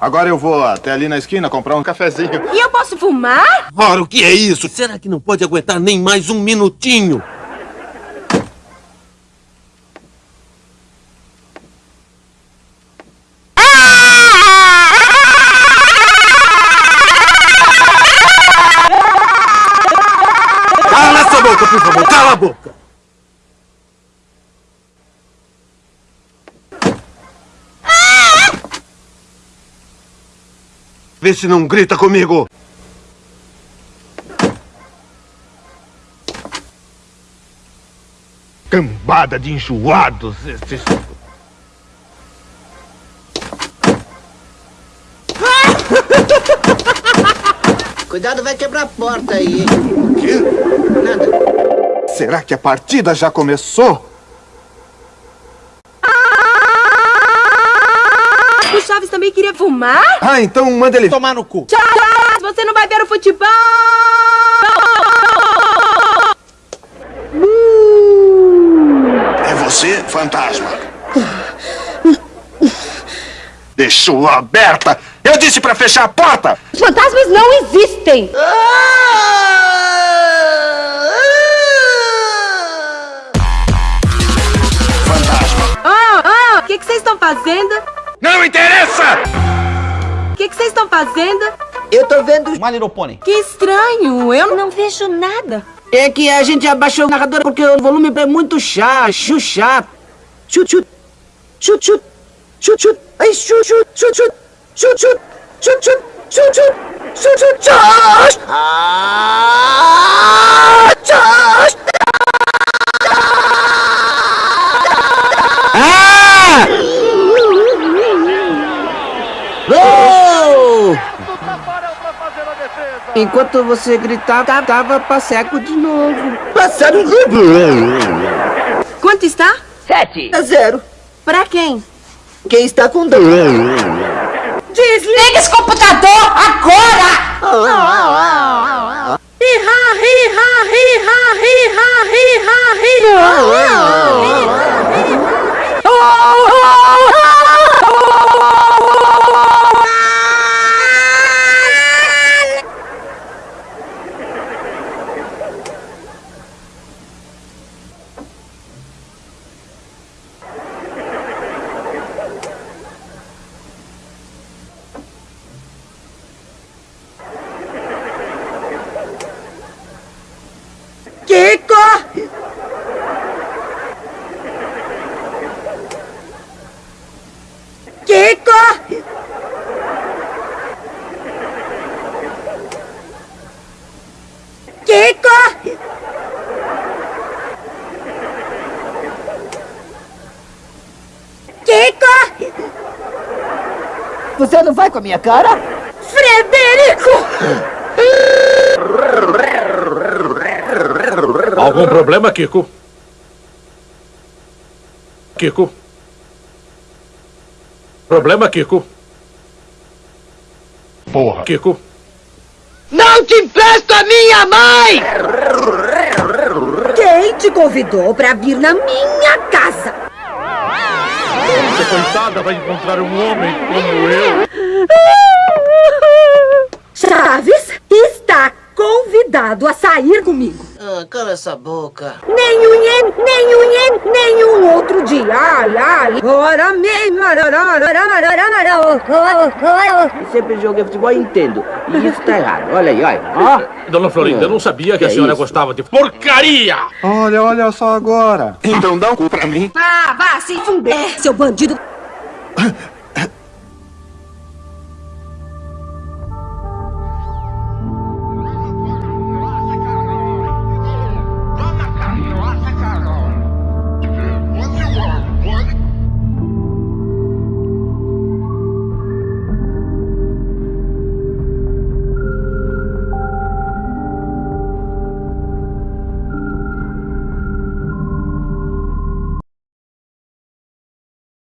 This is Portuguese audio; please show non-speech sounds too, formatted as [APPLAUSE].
Agora eu vou até ali na esquina comprar um cafezinho. E eu posso fumar? Ora, o que é isso? Será que não pode aguentar nem mais um minutinho? Cala essa boca, por favor, cala a boca! Vê se não grita comigo! Cambada de enjoados esses... [LAUGHS] Cuidado, vai quebrar a porta aí. hein? O quê? Nada. Será que a partida já começou? O Chaves também queria fumar? Ah, então manda ele... Tomar no cu! Chaves, você não vai ver o futebol! É você, fantasma? Deixou aberta! Eu disse pra fechar a porta! Os fantasmas não existem! Fantasma! Ah, ah, o que que vocês estão fazendo? Que vocês estão fazendo? Eu tô vendo. My Little Pony. Que estranho, eu não vejo nada. É que a gente abaixou o narrador porque o volume é muito chato, chu chato. Chut, chut. Chut, chut. Chut, chut. Ai, chut, chut, chut, chut. Chut, chut. Chut, chut. Chut, chut. Chut, chut. Chut. Ah, chut. Enquanto você gritava, tava passeco de novo. Passeco Quanto está? Sete. A zero. Pra quem? Quem está com dor? Desliga esse computador agora! Riha, riha, riha, riha, riha, riha. Kiko! Kiko! Kiko! Kiko! Você não vai com a minha cara? Frederico! Algum problema, Kiko? Kiko? Problema, Kiko? Porra. Kiko? Não te empresto a minha mãe! Quem te convidou pra vir na minha casa? Essa coitada vai encontrar um homem como eu. [LAUGHS] Chaves está convidado a sair comigo. Ah, cala essa boca. Nenhum ien, nenhum ien, nenhum outro dia. Ai, ai. Ora mesmo. Sempre joguei futebol e entendo. E isso tá errado. Olha aí, olha. Ó. Dona Florinda, eu não sabia que a senhora gostava de porcaria! Olha, olha só agora. Então dá um cu pra mim. Ah, vá se funder, seu bandido.